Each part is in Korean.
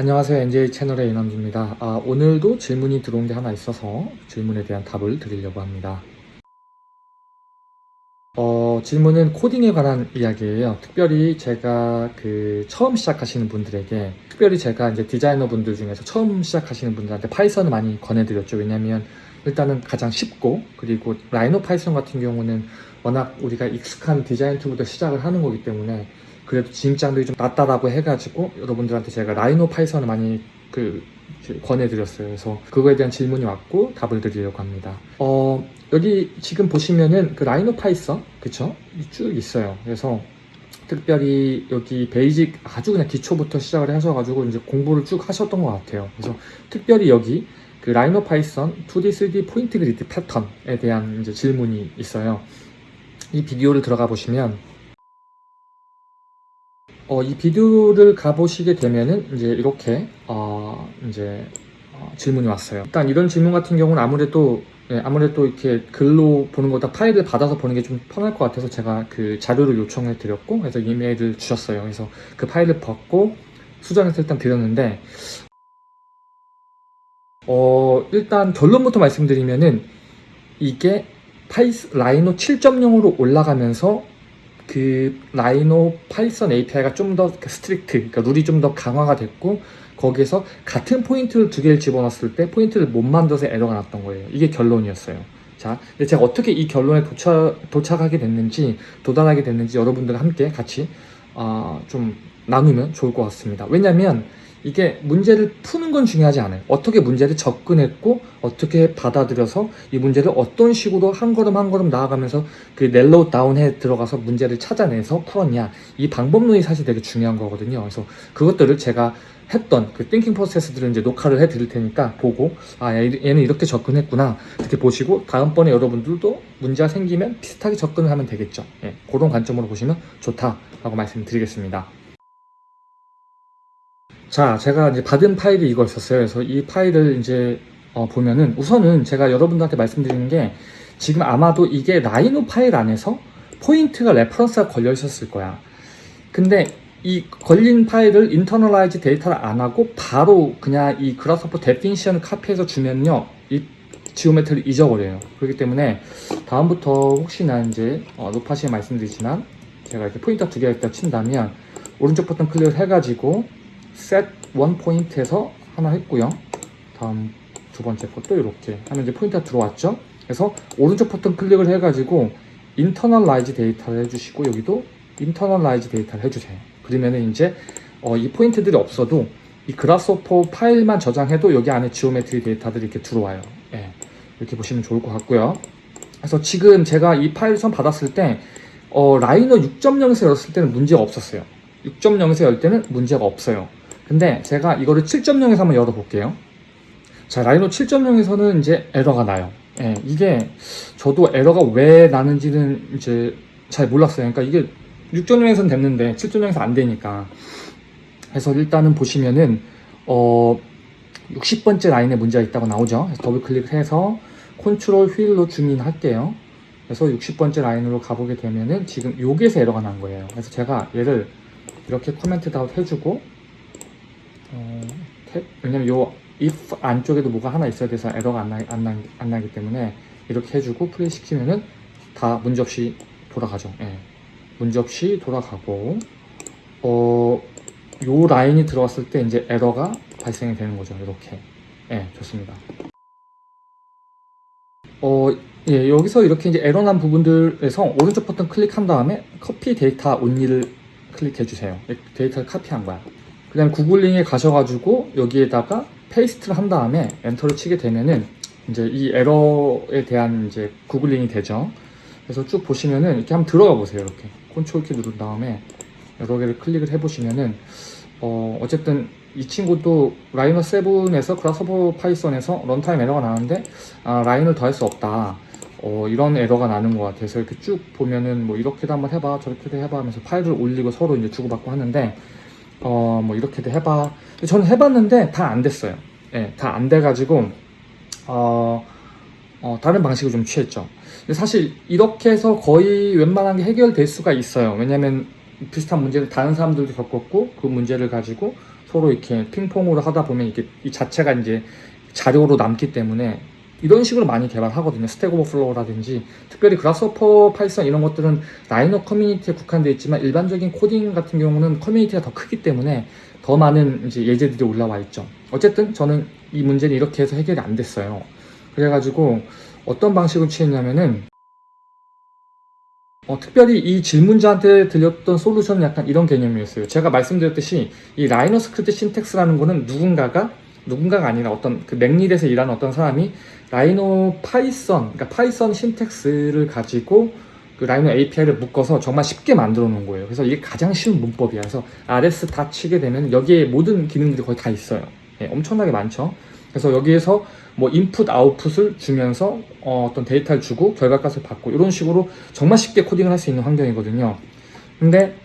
안녕하세요. NJ 채널의 이남주입니다. 아, 오늘도 질문이 들어온 게 하나 있어서 질문에 대한 답을 드리려고 합니다. 어, 질문은 코딩에 관한 이야기예요. 특별히 제가 그 처음 시작하시는 분들에게 특별히 제가 이제 디자이너 분들 중에서 처음 시작하시는 분들한테 Python을 많이 권해드렸죠. 왜냐면 일단은 가장 쉽고 그리고 Rhino Python 같은 경우는 워낙 우리가 익숙한 디자인 tool부터 시작을 하는 거기 때문에 그래도 진입장벽이 좀 낮다라고 해가지고 여러분들한테 제가 Rhino Python을 많이 그 권해드렸어요. 그래서 그거에 대한 질문이 왔고 답을 드리려고 합니다. 어 여기 지금 보시면은 그 Rhino Python 그쵸? 쭉 있어요. 그래서 특별히 여기 basic 아주 그냥 기초부터 시작을 하셔가지고 이제 공부를 쭉 하셨던 것 같아요. 그래서 특별히 여기 그 Rhino Python 2D, 3D 포인트 그리드 패턴에 대한 이제 질문이 있어요. 이 비디오를 들어가 보시면 어, 이 비디오를 가보시게 되면은 이제 이렇게 어, 이제 어, 질문이 왔어요. 일단 이런 질문 같은 경우는 아무래도 예, 아무래도 이렇게 글로 보는 것보다 파일을 받아서 보는 게 좀 편할 것 같아서 제가 그 자료를 요청해 드렸고 그래서 이메일을 주셨어요. 그래서 그 파일을 받고 수정해서 일단 드렸는데 어 일단 결론부터 말씀드리면은 이게 파이스 Rhino 7.0으로 올라가면서 그 Rhino Python API가 좀 더 strict, 그러니까 룰이 좀 더 강화가 됐고 거기에서 같은 포인트를 두 개를 집어넣었을 때 포인트를 못 만들어서 에러가 났던 거예요. 이게 결론이었어요. 자, 근데 제가 어떻게 이 결론에 도착, 도착하게 됐는지 도달하게 됐는지 여러분들과 함께 같이 어, 좀 나누면 좋을 것 같습니다. 왜냐면 이게 문제를 푸는 건 중요하지 않아요. 어떻게 문제를 접근했고 어떻게 받아들여서 이 문제를 어떤 식으로 한 걸음 한 걸음 나아가면서 그 narrow down해 들어가서 문제를 찾아내서 풀었냐 이 방법론이 사실 되게 중요한 거거든요. 그래서 그것들을 제가 했던 그 thinking process들을 이제 녹화를 해 드릴 테니까 보고 아 얘는 이렇게 접근했구나 이렇게 보시고 다음번에 여러분들도 문제가 생기면 비슷하게 접근을 하면 되겠죠. 예, 그런 관점으로 보시면 좋다라고 말씀드리겠습니다. 자, 제가 이제 받은 파일이 이거였었어요. 그래서 이 파일을 이제 어, 보면은 우선은 제가 여러분들한테 말씀드리는 게 지금 아마도 이게 Rhino 파일 안에서 포인트가 reference가 걸려 있었을 거야. 근데 이 걸린 파일을 internalize data를 안 하고 바로 그냥 이 Grasshopper definition을 카피해서 주면요. 이 geometry를 잊어버려요. 그렇기 때문에 다음부터 혹시나 이제 어, 노파심에 말씀드리지만 제가 이렇게 포인트 두 개가 있다 친다면 오른쪽 버튼 클릭을 해가지고 set one point에서 하나 했고요. 다음 두 번째 것도 이렇게 하면 이제 포인트가 들어왔죠. 그래서 오른쪽 버튼 클릭을 해가지고 internalize data를 해주시고 여기도 internalize data를 해주세요. 그러면은 이제 어, 이 포인트들이 없어도 이 Grasshopper 파일만 저장해도 여기 안에 geometry 데이터들이 이렇게 들어와요. 예, 이렇게 보시면 좋을 것 같고요. 그래서 지금 제가 이 파일을 받았을 때 어, Rhino 6.0에서 열었을 때는 문제가 없었어요. 6.0에서 열 때는 문제가 없어요. 근데 제가 이거를 7.0에서 한번 열어볼게요. 자, Rhino 7.0에서는 이제 에러가 나요. 예, 이게 저도 에러가 왜 나는지는 이제 잘 몰랐어요. 그러니까 이게 6.0에서는 됐는데 7.0에서 안 되니까. 그래서 일단은 보시면은 어 60번째 라인에 문제가 있다고 나오죠. 더블 클릭해서 컨트롤 휠로 zoom in할게요. 그래서 60번째 라인으로 가보게 되면은 지금 여기에서 에러가 난 거예요. 그래서 제가 얘를 이렇게 코멘트 다운 해주고 어, 탭, 왜냐면 요 if 안쪽에도 뭐가 하나 있어야 돼서 에러가 안, 나, 안, 나, 안 나기 때문에 이렇게 해주고 플레이 시키면은 다 문제없이 돌아가죠. 예. 문제없이 돌아가고 어, 요 라인이 들어갔을 때 이제 에러가 발생이 되는 거죠. 이렇게. 예, 좋습니다. 어, 예, 여기서 이렇게 이제 에러 난 부분들에서 오른쪽 버튼 클릭한 다음에 copy data only를 클릭해 주세요. 데이터를 카피한 거야. 그 다음 구글링에 가셔가지고 여기에다가 paste를 한 다음에 엔터를 치게 되면은 이제 이 에러에 대한 이제 구글링이 되죠. 그래서 쭉 보시면은 이렇게 한번 들어가 보세요. 이렇게 컨트롤 키 누른 다음에 여러 개를 클릭을 해보시면은 어 어쨌든 이 친구도 Rhino 7에서 Grasshopper Python에서 runtime 에러가 나는데 아, 라인을 더할 수 없다. 어, 이런 에러가 나는 것 같아서 이렇게 쭉 보면은 뭐 이렇게도 한번 해봐 저렇게도 해봐 하면서 파일을 올리고 서로 이제 주고받고 하는데 어, 뭐 이렇게도 해봐. 저는 해봤는데 다 안 됐어요. 예, 다 안 돼가지고, 어, 어, 다른 방식을 좀 취했죠. 근데 사실 이렇게 해서 거의 웬만한 게 해결될 수가 있어요. 왜냐면 비슷한 문제를 다른 사람들도 겪었고, 그 문제를 가지고 서로 이렇게 핑퐁으로 하다 보면 이게 이 자체가 이제 자료로 남기 때문에 이런 식으로 많이 개발하거든요. Stack Overflow라든지 특별히 Grasshopper, Python 이런 것들은 Rhino 커뮤니티에 국한되어 있지만 일반적인 코딩 같은 경우는 커뮤니티가 더 크기 때문에 더 많은 이제 예제들이 올라와 있죠. 어쨌든 저는 이 문제는 이렇게 해서 해결이 안 됐어요. 그래가지고 어떤 방식을 취했냐면은 어, 특별히 이 질문자한테 드렸던 솔루션은 약간 이런 개념이었어요. 제가 말씀드렸듯이 이 Rhino 스크립트 syntax라는 거는 누군가가 누군가가 아니라 어떤 그 McNeel에서 일하는 어떤 사람이 Rhino Python, 그러니까 Python syntax를 가지고 그 Rhino API를 묶어서 정말 쉽게 만들어 놓은 거예요. 그래서 이게 가장 쉬운 문법이야. 그래서 RS dot 치게 되면 여기에 모든 기능들이 거의 다 있어요. 예, 엄청나게 많죠. 그래서 여기에서 뭐 input output을 주면서 어떤 데이터를 주고 결과값을 받고 이런 식으로 정말 쉽게 코딩을 할 수 있는 환경이거든요. 근데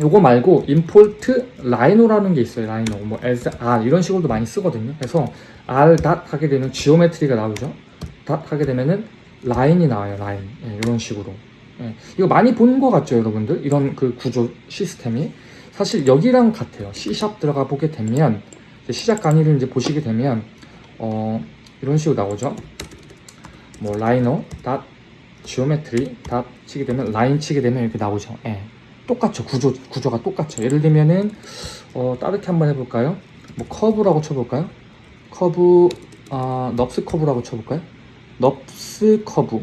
요거 말고 import Rhino라는 게 있어요. Rhino 뭐 as r 이런 식으로도 많이 쓰거든요. 그래서 r dot 하게 되면 geometry가 나오죠. dot 하게 되면은 라인이 나와요. 라인 예, 이런 식으로. 예, 이거 많이 본 것 같죠, 여러분들? 이런 그 구조 시스템이 사실 여기랑 같아요. C# 들어가 보게 되면 이제 시작 강의를 이제 보시게 되면 어, 이런 식으로 나오죠. 뭐 Rhino dot geometry dot 치게 되면 라인 치게 되면 이렇게 나오죠. 예. 똑같죠. 구조 구조가 똑같죠. 예를 들면은 어, 다르게 한번 해볼까요? 뭐 커브라고 쳐볼까요? 커브 아 NURBS curve라고 쳐볼까요? NURBS curve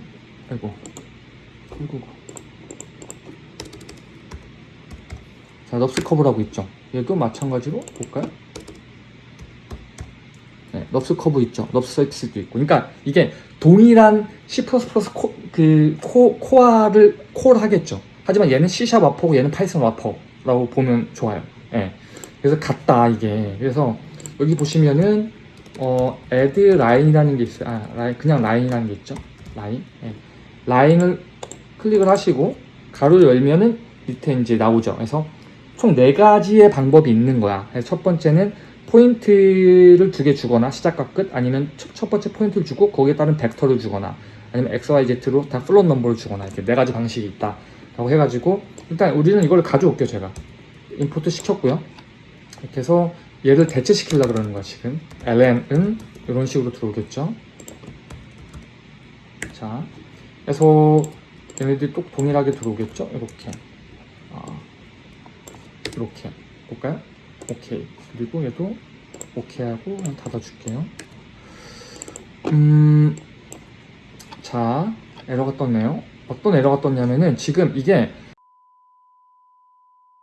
아이고 아이고 자 NURBS curve라고 있죠. 얘도 마찬가지로 볼까요? 네, NURBS curve 있죠. NURBS surface도 있고. 그러니까 이게 동일한 C++ 코, 그 코, core를 call 하겠죠. 하지만 얘는 C# 와퍼고 얘는 Python wrapper라고 보면 좋아요. 예. 그래서 같다 이게. 그래서 여기 보시면은 어 add line이라는 게 있어요. 아, 라인, 그냥 라인이라는 게 있죠. 라인. 예. 라인을 클릭을 하시고 가로 열면은 밑에 이제 나오죠. 그래서 총 네 가지의 방법이 있는 거야. 첫 번째는 포인트를 두 개 주거나 시작과 끝 아니면 첫, 첫 번째 포인트를 주고 거기에 따른 벡터를 주거나 아니면 x, y, z로 다 float number를 주거나 이렇게 네 가지 방식이 있다 라고 해가지고 일단 우리는 이걸 가져올게요 제가. import 시켰고요. 이렇게 해서 얘를 대체시키려고 그러는 거야 지금. Ln은 이런 식으로 들어오겠죠? 자 그래서 얘네들이 또 동일하게 들어오겠죠? 이렇게. 아, 이렇게. 볼까요? 오케이. 그리고 얘도 오케이 하고 그냥 닫아줄게요. 음, 자 에러가 떴네요 어떤 에러가 떴냐면은 지금 이게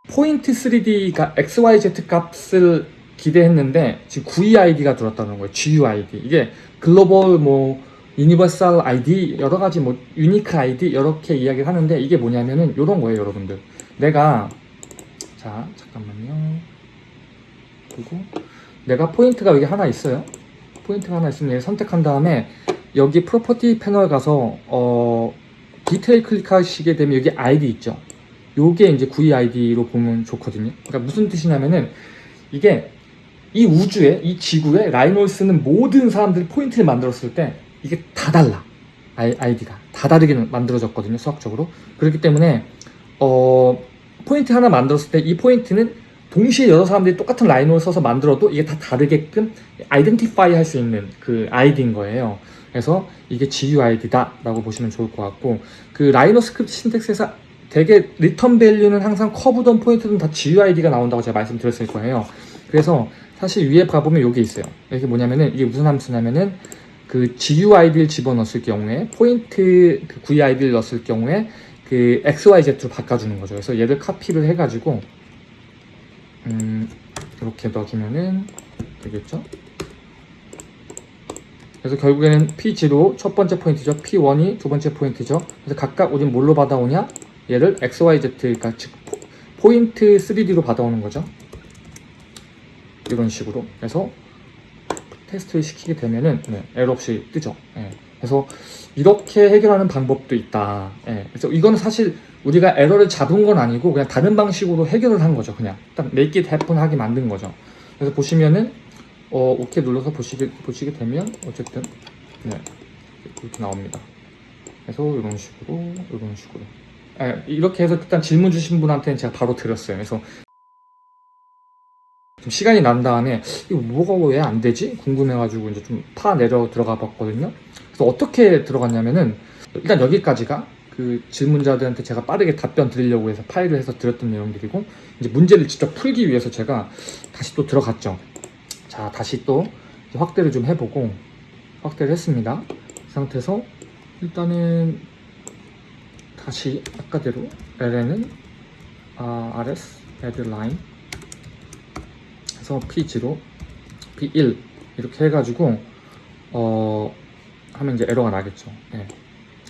포인트 3D가 XYZ 값을 기대했는데 지금 GUID가 들었다는 거예요. GUID 이게 글로벌 뭐 universal ID 여러 가지 뭐 unique ID 이렇게 이야기를 하는데 이게 뭐냐면은 이런 거예요 여러분들. 내가 자 잠깐만요. 그리고 내가 포인트가 여기 하나 있어요. 포인트가 하나 있으면 얘를 선택한 다음에 여기 property panel 가서 어 디테일 클릭하시게 되면 여기 아이디 있죠. 요게 이제 GUID로 보면 좋거든요. 그러니까 무슨 뜻이냐면은 이게 이 우주에 이 지구에 Rhino를 쓰는 모든 사람들이 포인트를 만들었을 때 이게 다 달라. 아이, ID가 다 다르게 만들어졌거든요. 수학적으로. 그렇기 때문에 어 포인트 하나 만들었을 때 이 포인트는 동시에 여러 사람들이 똑같은 Rhino를 써서 만들어도 이게 다 다르게끔 identify 할 수 있는 그 ID인 거예요. 그래서 이게 GUID다 라고 보시면 좋을 것 같고 그 Rhino 스크립트 syntax에서 되게 return value는 항상 커브던 포인트는 다 GUID가 나온다고 제가 말씀드렸을 거예요. 그래서 사실 위에 가보면 여기 있어요. 이게 뭐냐면은 이게 무슨 함수냐면은 그 GUID를 집어넣었을 경우에 포인트 그 GUID를 넣었을 경우에 그 XYZ로 바꿔주는 거죠. 그래서 얘를 카피를 해가지고 음, 이렇게 넣어주면은 되겠죠? 그래서 결국에는 P0 첫 번째 포인트죠. P1이 두 번째 포인트죠. 그래서 각각 우린 뭘로 받아오냐? 얘를 XYZ, 그러니까 즉 포, 인트 3D로 받아오는 거죠. 이런 식으로. 그래서 테스트를 시키게 되면은 네, 에러 없이 뜨죠. 예. 그래서 이렇게 해결하는 방법도 있다. 예. 그래서 이거는 사실 우리가 에러를 잡은 건 아니고 그냥 다른 방식으로 해결을 한 거죠. 그냥 딱 make it happen 하게 만든 거죠. 그래서 보시면은 어, 오케이 눌러서 보시게 보시게 되면 어쨌든 네, 이렇게 나옵니다. 그래서 이런 식으로 이런 식으로 예, 이렇게 해서 일단 질문 주신 분한테는 제가 바로 드렸어요. 그래서 좀 시간이 난 다음에 이거 뭐가 왜 안 되지? 궁금해가지고 이제 좀 파 내려 들어가 봤거든요. 그래서 어떻게 들어갔냐면은 일단 여기까지가 그 질문자들한테 제가 빠르게 답변 드리려고 해서 파일을 해서 드렸던 내용들이고 이제 문제를 직접 풀기 위해서 제가 다시 또 들어갔죠. 자, 다시 또 확대를 좀 해보고 확대를 했습니다. 이 상태에서 일단은 다시 아까대로 LN은 아, RS add line 해서 P0 P1 이렇게 해가지고 어 하면 이제 에러가 나겠죠. 예.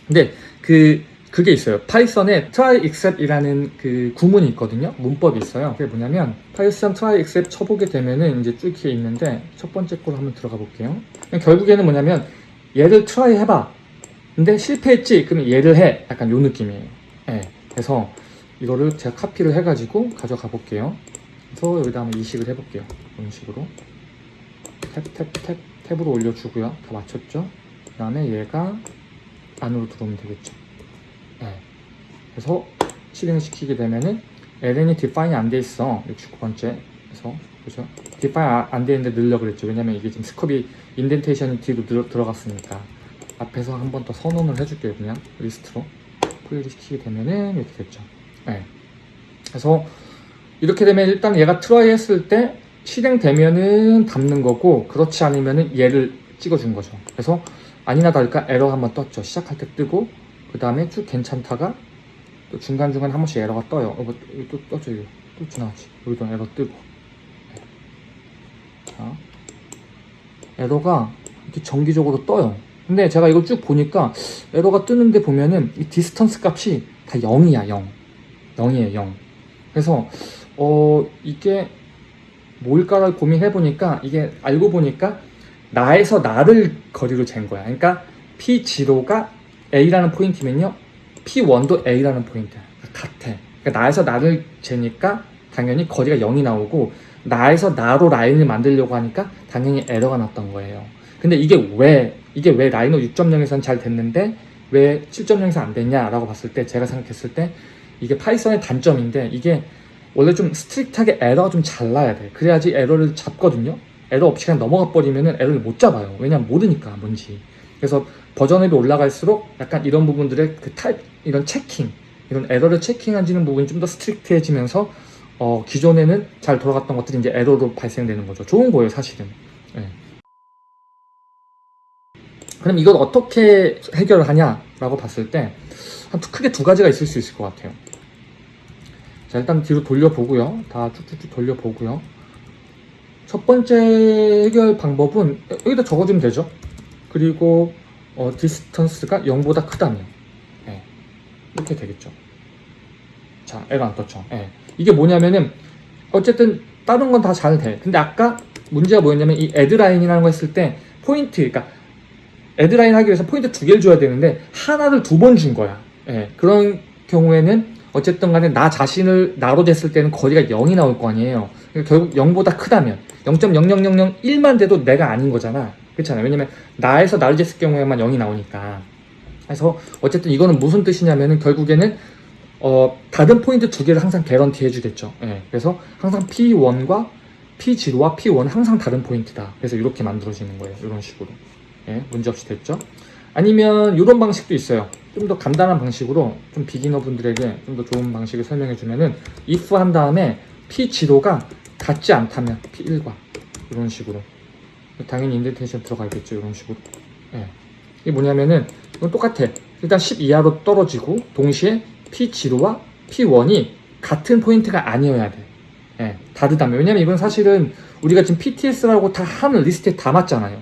근데 그 그게 있어요. Python에 try except이라는 그 구문이 있거든요. 문법이 있어요. 그게 뭐냐면 Python try except 쳐보게 되면은 이제 쭉 이렇게 있는데 첫 번째 거로 한번 들어가 볼게요. 결국에는 뭐냐면 얘를 try 해봐. 근데 실패했지? 그러면 얘를 해. 약간 요 느낌이에요. 예. 그래서 이거를 제가 카피를 해가지고 가져가 볼게요. 그래서 여기다 한번 이식을 해볼게요. 이런 식으로. 탭, 탭, 탭, 탭으로 올려주고요. 다 맞췄죠? 그 다음에 얘가 안으로 들어오면 되겠죠. 네. 그래서 실행을 시키게 되면은 LN이 define 안돼 있어. 69번째. 그래서 그죠? define 안돼 있는데 늘려 그랬죠. 왜냐면 이게 지금 스컵이 indentation이 뒤로 들어, 들어갔으니까 앞에서 한 번 더 선언을 해줄게요. 그냥 리스트로 풀리 시키게 되면은 이렇게 됐죠. 네. 그래서 이렇게 되면 일단 얘가 try 했을 때 실행되면은 담는 거고 그렇지 않으면은 얘를 찍어준 거죠. 그래서 아니나 다를까 에러 한번 떴죠. 시작할 때 뜨고 그 다음에 쭉 괜찮다가 또 중간중간 한 번씩 에러가 떠요. 어, 뭐, 여기 또 떠죠. 여기 또 지나가지. 여기도 에러 뜨고 네. 자 에러가 이렇게 정기적으로 떠요. 근데 제가 이거 쭉 보니까 에러가 뜨는데 보면은 이 distance 값이 다 0이야 0 0이에요 0 그래서 어 이게 뭘까를 고민해 보니까 이게 알고 보니까 나에서 나를 거리로 잰 거야 그러니까 P0가 A라는 포인트면요. P1도 A라는 포인트야 같아. 그러니까 나에서 나를 재니까 당연히 거리가 0이 나오고 나에서 나로 라인을 만들려고 하니까 당연히 에러가 났던 거예요. 근데 이게 왜 이게 왜 라이노 6.0에서는 잘 됐는데 왜 7.0에서 안 됐냐라고 봤을 때 제가 생각했을 때 이게 파이썬의 단점인데 이게 원래 좀 strict하게 에러가 좀 잘 나야 돼. 그래야지 에러를 잡거든요. 에러 없이 그냥 넘어가 버리면은 에러를 못 잡아요. 왜냐면 모르니까 뭔지 그래서 버전업이 올라갈수록 약간 이런 부분들의 그 타입 이런 checking 이런 에러를 checking하는 부분이 좀 더 strict해지면서 어, 기존에는 잘 돌아갔던 것들이 이제 에러로 발생되는 거죠 좋은 거예요 사실은 예. 그럼 이걸 어떻게 해결을 하냐라고 봤을 때 한 크게 두 가지가 있을 수 있을 것 같아요. 자 일단 뒤로 돌려보고요. 다 쭉쭉쭉 돌려보고요. 첫 번째 해결 방법은 여기다 적어주면 되죠. 그리고 어, distance가 0보다 크다면 네. 이렇게 되겠죠. 자 에러 안 떴죠. 네. 이게 뭐냐면은 어쨌든 다른 건 다 잘 돼. 근데 아까 문제가 뭐였냐면 이 AddLine이라는 거 했을 때 포인트 그러니까 AddLine 하기 위해서 포인트 두 개를 줘야 되는데 하나를 두 번 준 거야. 예, 그런 경우에는 어쨌든 간에 나 자신을 나로 됐을 때는 거리가 0이 나올 거 아니에요. 그러니까 결국 0보다 크다면 0.00001만 돼도 내가 아닌 거잖아. 그렇잖아요. 왜냐면 나에서 나를 쟀을 경우에만 0이 나오니까. 그래서 어쨌든 이거는 무슨 뜻이냐면은 결국에는 어, 다른 포인트 두 개를 항상 개런티 해주겠죠. 예, 그래서 항상 P1과 P0와 P1은 항상 다른 포인트다. 그래서 이렇게 만들어지는 거예요. 이런 식으로. 예, 문제없이 됐죠. 아니면 이런 방식도 있어요. 좀 더 간단한 방식으로 좀 비기너 분들에게 좀 더 좋은 방식을 설명해 주면은 if 한 다음에 p0가 같지 않다면 p1과 이런 식으로 당연히 indentation 들어가겠죠 이런 식으로 예. 이게 뭐냐면은 이건 똑같아 일단 10 이하로 떨어지고 동시에 p0와 p1이 같은 포인트가 아니어야 돼 예, 다르다면 왜냐면 이건 사실은 우리가 지금 PTS라고 다 하는 리스트에 담았잖아요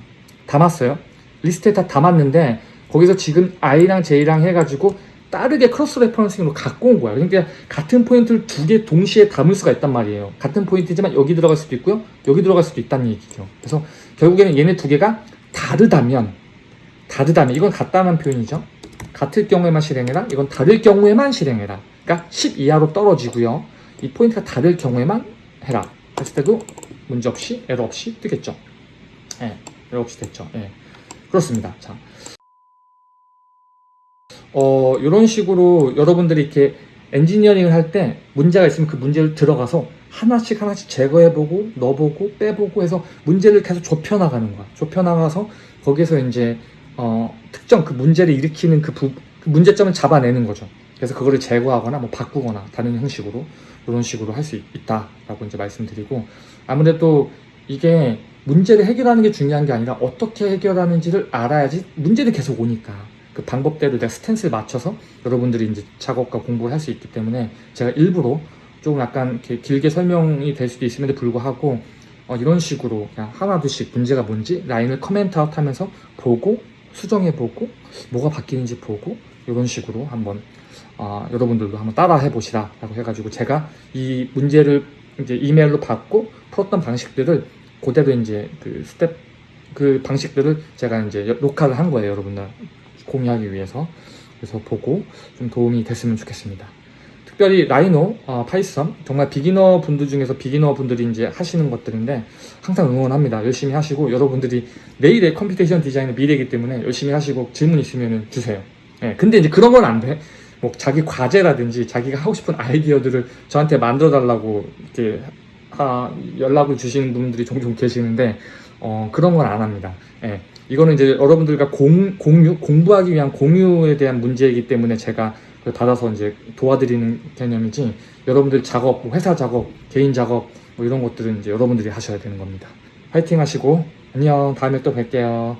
담았어요 리스트에 다 담았는데 거기서 지금 I랑 J랑 해가지고 빠르게 cross referencing으로 갖고 온 거야. 그러니까 같은 포인트를 두 개 동시에 담을 수가 있단 말이에요. 같은 포인트지만 여기 들어갈 수도 있고요. 여기 들어갈 수도 있다는 얘기죠. 그래서 결국에는 얘네 두 개가 다르다면 다르다면 이건 같다는 표현이죠. 같을 경우에만 실행해라. 이건 다를 경우에만 실행해라. 그러니까 10 이하로 떨어지고요. 이 포인트가 다를 경우에만 해라. 했을 때도 문제 없이 에러 없이 뜨겠죠. 예, 에러 없이 됐죠. 예. 그렇습니다. 자, 어, 이런 식으로 여러분들이 이렇게 엔지니어링을 할 때 문제가 있으면 그 문제를 들어가서 하나씩 하나씩 제거해보고 넣어보고 빼보고 해서 문제를 계속 좁혀나가는 거야. 좁혀나가서 거기서 이제 어, 특정 그 문제를 일으키는 그, 부, 그 문제점을 잡아내는 거죠. 그래서 그거를 제거하거나 뭐 바꾸거나 다른 형식으로 이런 식으로 할 수 있다라고 이제 말씀드리고 아무래도 이게 문제를 해결하는 게 중요한 게 아니라 어떻게 해결하는지를 알아야지 문제는 계속 오니까 그 방법대로 내가 stance를 맞춰서 여러분들이 이제 작업과 공부를 할 수 있기 때문에 제가 일부러 조금 약간 이렇게 길게 설명이 될 수도 있음에도 불구하고 어, 이런 식으로 그냥 하나둘씩 문제가 뭔지 라인을 comment out 하면서 보고 수정해 보고 뭐가 바뀌는지 보고 이런 식으로 한번 아, 여러분들도 한번 따라 해보시라 라고 해가지고 제가 이 문제를 이제 이메일로 받고 풀었던 방식들을 그대로 이제 그 스텝 그 방식들을 제가 이제 여- 녹화를 한 거예요 여러분들 공유하기 위해서 그래서 보고 좀 도움이 됐으면 좋겠습니다. 특별히 라이노, 어, 파이썬 정말 beginner 분들 중에서 beginner 분들이 이제 하시는 것들인데 항상 응원합니다. 열심히 하시고 여러분들이 내일의 computation 디자인의 미래이기 때문에 열심히 하시고 질문 있으면 주세요. 예, 근데 이제 그런 건 안 돼. 뭐 자기 과제라든지 자기가 하고 싶은 아이디어들을 저한테 만들어 달라고 이렇게 아, 연락을 주시는 분들이 종종 계시는데 어, 그런 건 안 합니다. 예, 이거는 이제 여러분들과 공, 공유 공부하기 위한 공유에 대한 문제이기 때문에 제가 받아서 이제 도와드리는 개념이지 여러분들 작업, 뭐 회사 작업, 개인 작업 뭐 이런 것들은 이제 여러분들이 하셔야 되는 겁니다. 화이팅 하시고 안녕 다음에 또 뵐게요.